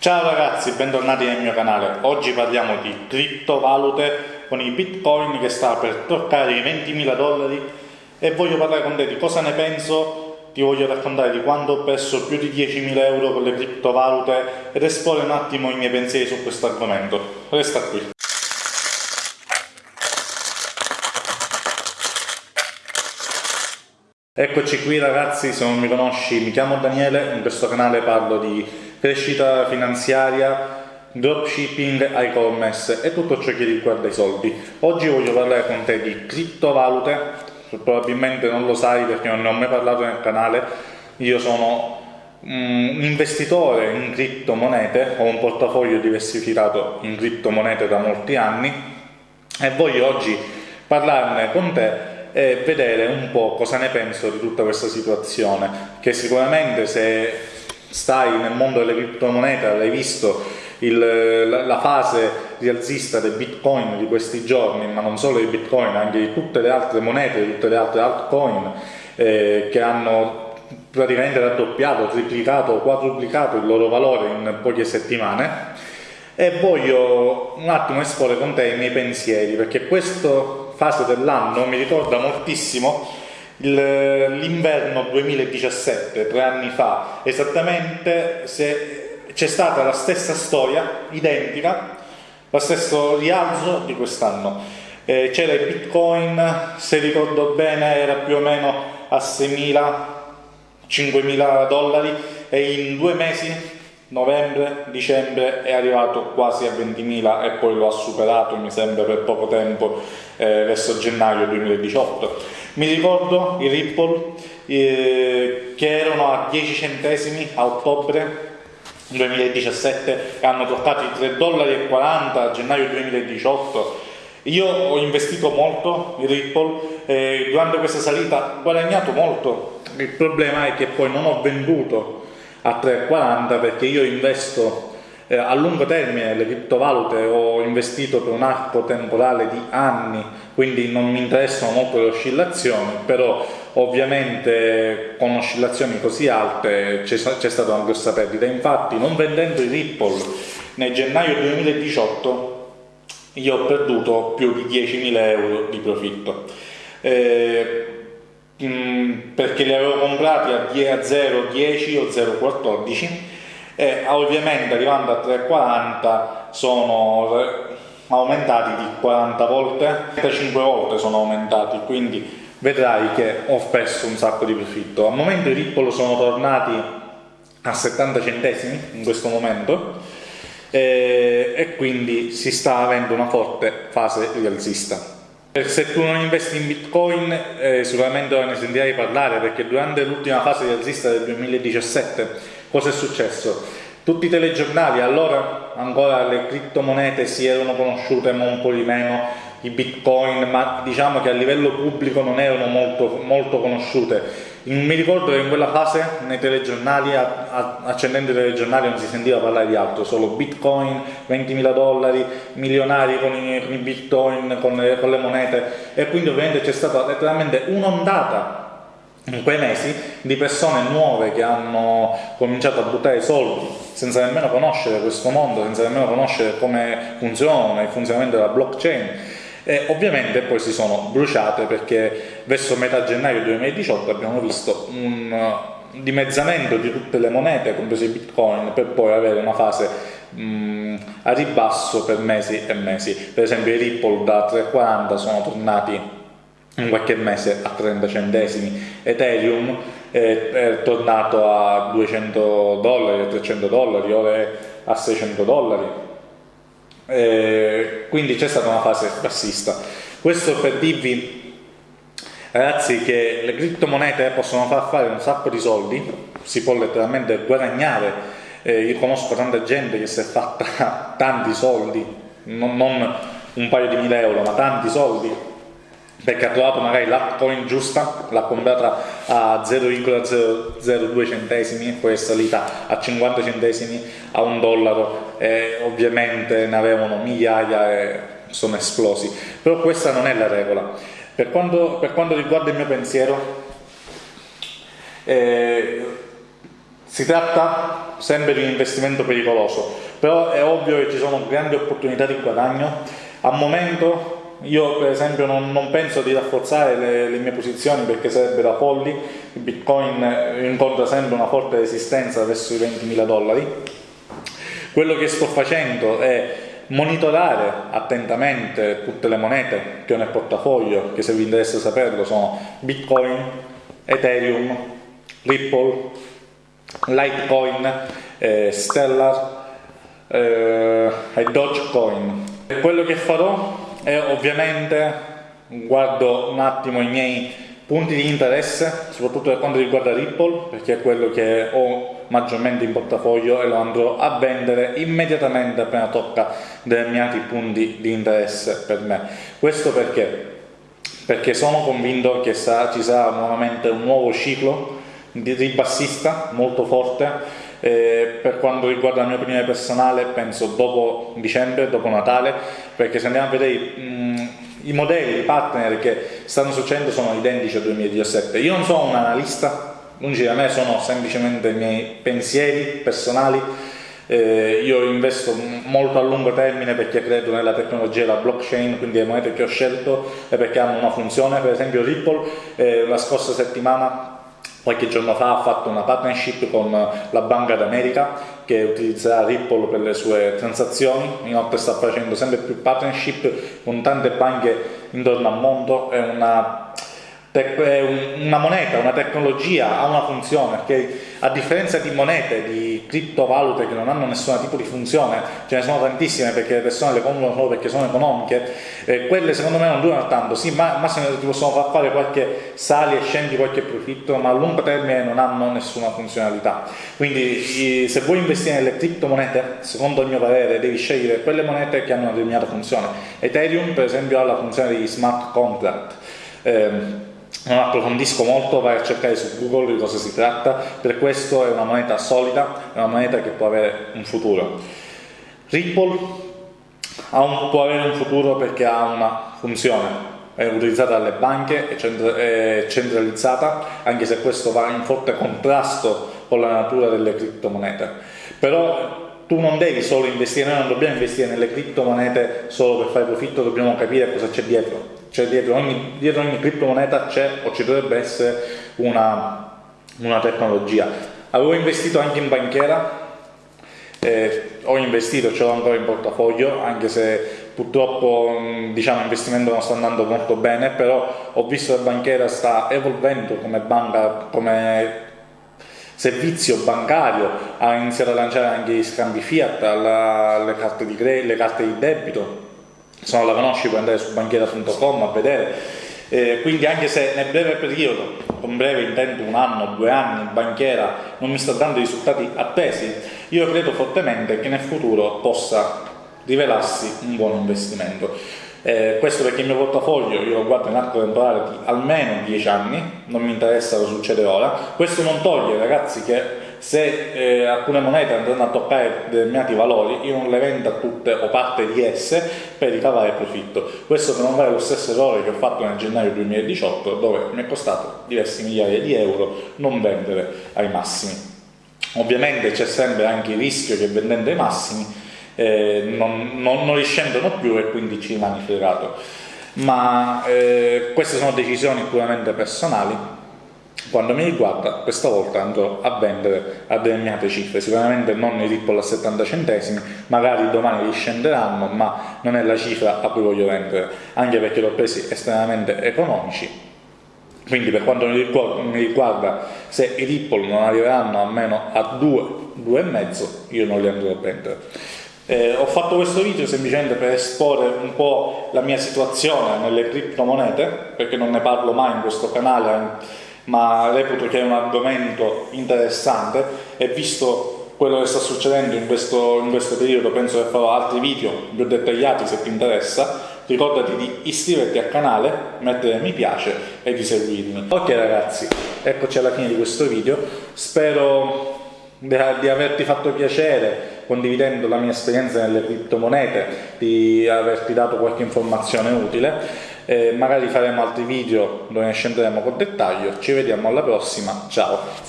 Ciao ragazzi, bentornati nel mio canale. Oggi parliamo di criptovalute con i bitcoin che sta per toccare i 20.000 dollari e voglio parlare con te di cosa ne penso, ti voglio raccontare di quando ho perso più di 10.000 euro con le criptovalute ed esporre un attimo i miei pensieri su questo argomento. Resta qui. Eccoci qui ragazzi, se non mi conosci mi chiamo Daniele, in questo canale parlo di crescita finanziaria, dropshipping, e-commerce e tutto ciò che riguarda i soldi. Oggi voglio parlare con te di criptovalute, probabilmente non lo sai perché non ne ho mai parlato nel canale, io sono un investitore in criptomonete, ho un portafoglio diversificato in criptomonete da molti anni e voglio oggi parlarne con te e vedere un po' cosa ne penso di tutta questa situazione, che sicuramente se stai nel mondo delle criptomonete avrai visto? Il, la, la, fase rialzista del bitcoin di questi giorni, ma non solo di bitcoin, anche di tutte le altre monete, di tutte le altre altcoin eh, che hanno praticamente raddoppiato, triplicato quadruplicato il loro valore in poche settimane. E voglio un attimo esporre con te i miei pensieri perché questa fase dell'anno mi ricorda moltissimo l'inverno 2017, tre anni fa, esattamente c'è stata la stessa storia, identica, lo stesso rialzo di quest'anno. Eh, c'era il bitcoin, se ricordo bene era più o meno a 6.000, 5.000 dollari e in due mesi novembre, dicembre è arrivato quasi a 20.000 e poi lo ha superato mi sembra per poco tempo eh, verso gennaio 2018 mi ricordo i Ripple eh, che erano a 10 centesimi a ottobre 2017 e hanno toccato i 3,40 dollari a gennaio 2018 io ho investito molto in Ripple e durante questa salita ho guadagnato molto. Il problema è che poi non ho venduto a 3,40 perché io investo eh, a lungo termine le criptovalute ho investito per un arco temporale di anni quindi non mi interessano molto le oscillazioni però ovviamente con oscillazioni così alte c'è stata una grossa perdita. Infatti non vendendo i Ripple nel gennaio 2018 io ho perduto più di 10.000 euro di profitto. Eh, Mm, perché li avevo comprati a 0,10 o 0,14 e ovviamente arrivando a 3,40 sono aumentati di 40 volte. 35 volte sono aumentati quindi vedrai che ho perso un sacco di profitto. Al momento i Ripple sono tornati a 70 centesimi in questo momento e, e quindi si sta avendo una forte fase rialzista se tu non investi in bitcoin eh, sicuramente ne sentirai parlare perché durante l'ultima fase di alzista del 2017 cosa è successo? Tutti i telegiornali allora ancora le criptomonete si erano conosciute ma un po' di meno i bitcoin ma diciamo che a livello pubblico non erano molto, molto conosciute mi ricordo che in quella fase nei telegiornali, accendendo i telegiornali non si sentiva parlare di altro, solo bitcoin, 20.000 dollari, milionari con i, con i bitcoin, con le, con le monete. E quindi ovviamente c'è stata letteralmente un'ondata in quei mesi di persone nuove che hanno cominciato a buttare soldi senza nemmeno conoscere questo mondo, senza nemmeno conoscere come funziona il funzionamento della blockchain e ovviamente poi si sono bruciate perché verso metà gennaio 2018 abbiamo visto un dimezzamento di tutte le monete, compreso i bitcoin, per poi avere una fase mh, a ribasso per mesi e mesi. Per esempio i Ripple da 3,40 sono tornati in qualche mese a 30 centesimi, Ethereum è, è tornato a 200 dollari, a 300 dollari, ora a 600 dollari eh, quindi c'è stata una fase bassista. Questo per dirvi, ragazzi, che le criptomonete possono far fare un sacco di soldi, si può letteralmente guadagnare. Eh, io conosco tanta gente che si è fatta tanti soldi, non, non un paio di mila euro, ma tanti soldi perché ha trovato magari la coin giusta, l'ha comprata a 0,002 centesimi, poi è salita a 50 centesimi, a un dollaro e ovviamente ne avevano migliaia e sono esplosi. Però questa non è la regola. Per quanto, per quanto riguarda il mio pensiero, eh, Si tratta sempre di un investimento pericoloso, però è ovvio che ci sono grandi opportunità di guadagno. Al momento io per esempio non, non penso di rafforzare le, le, mie posizioni perché sarebbero folli, il bitcoin incontra sempre una forte resistenza verso i 20.000 dollari. Quello che sto facendo è monitorare attentamente tutte le monete che ho nel portafoglio, che se vi interessa saperlo sono Bitcoin, Ethereum, Ripple, Litecoin, eh, Stellar eh, e Dogecoin. Quello che farò e ovviamente guardo un attimo i miei punti di interesse, soprattutto per quanto riguarda Ripple, perché è quello che ho maggiormente in portafoglio e lo andrò a vendere immediatamente appena tocca determinati punti di interesse per me. Questo perché? Perché sono convinto che ci sarà nuovamente un nuovo ciclo ribassista molto forte eh, per quanto riguarda la mia opinione personale penso dopo dicembre, dopo Natale perché se andiamo a vedere mh, i modelli, i partner che stanno succedendo sono identici al 2017 io non sono un analista lungi da me sono semplicemente i miei pensieri personali. Eh, io investo molto a lungo termine perché credo nella tecnologia della blockchain, quindi le monete che ho scelto è perché hanno una funzione, per esempio Ripple eh, la scorsa settimana qualche giorno fa ha fatto una partnership con la Banca d'America che utilizzerà Ripple per le sue transazioni, inoltre sta facendo sempre più partnership con tante banche intorno al mondo, è una una moneta, una tecnologia, ha una funzione, che a differenza di monete, di criptovalute che non hanno nessun tipo di funzione, ce ne sono tantissime perché le persone le comprano solo perché sono economiche, eh, quelle secondo me non durano tanto, sì, ma massimo ti possono far fare qualche sali e scendi qualche profitto, ma a lungo termine non hanno nessuna funzionalità. Quindi se vuoi investire nelle criptomonete, secondo il mio parere, devi scegliere quelle monete che hanno una determinata funzione. Ethereum per esempio ha la funzione degli smart contract. Eh, non approfondisco molto, vai a cercare su Google di cosa si tratta, per questo è una moneta solida, è una moneta che può avere un futuro. Ripple un, può avere un futuro perché ha una funzione, è utilizzata dalle banche, è centralizzata, anche se questo va in forte contrasto con la natura delle criptomonete. Però tu non devi solo investire, noi non dobbiamo investire nelle criptomonete solo per fare profitto, dobbiamo capire cosa c'è dietro cioè dietro ogni, dietro ogni criptomoneta c'è o ci dovrebbe essere una, una tecnologia. Avevo investito anche in banchiera, eh, ho investito, ce l'ho ancora in portafoglio, anche se purtroppo diciamo, l'investimento non sta andando molto bene, però ho visto che banchiera sta evolvendo come banca, come servizio bancario, ha iniziato a lanciare anche gli scambi fiat, alla, le, carte di le carte di debito, se non la conosci puoi andare su banchiera.com a vedere eh, quindi anche se nel breve periodo, con breve intendo un anno, due anni, in banchiera non mi sta dando i risultati attesi, io credo fortemente che nel futuro possa rivelarsi un buon investimento. Eh, questo perché il mio portafoglio io lo guardo in arco temporale di almeno 10 anni, non mi interessa cosa succede ora, questo non toglie ragazzi che se eh, alcune monete andranno a toccare determinati valori io non le vendo tutte o parte di esse per ricavare profitto. Questo per non fare lo stesso errore che ho fatto nel gennaio 2018 dove mi è costato diversi migliaia di euro non vendere ai massimi. Ovviamente c'è sempre anche il rischio che vendendo ai massimi eh, non, non, non riscendono più e quindi ci rimani fregato ma eh, queste sono decisioni puramente personali quando mi riguarda, questa volta andrò a vendere a determinate cifre, sicuramente non i Ripple a 70 centesimi, magari domani riscenderanno, ma non è la cifra a cui voglio vendere, anche perché l'ho presi estremamente economici. Quindi per quanto mi riguarda, se i Ripple non arriveranno almeno a 2, 2,5, io non li andrò a vendere. Eh, ho fatto questo video semplicemente per esporre un po' la mia situazione nelle criptomonete, perché non ne parlo mai in questo canale, ma reputo che è un argomento interessante. E visto quello che sta succedendo in questo, in questo periodo penso che farò altri video più dettagliati se ti interessa. Ricordati di iscriverti al canale, mettere mi piace e di seguirmi. Ok ragazzi, eccoci alla fine di questo video, spero di averti fatto piacere condividendo la mia esperienza nelle criptomonete, di averti dato qualche informazione utile. Eh, magari faremo altri video dove ne scenderemo con dettaglio. Ci vediamo alla prossima. Ciao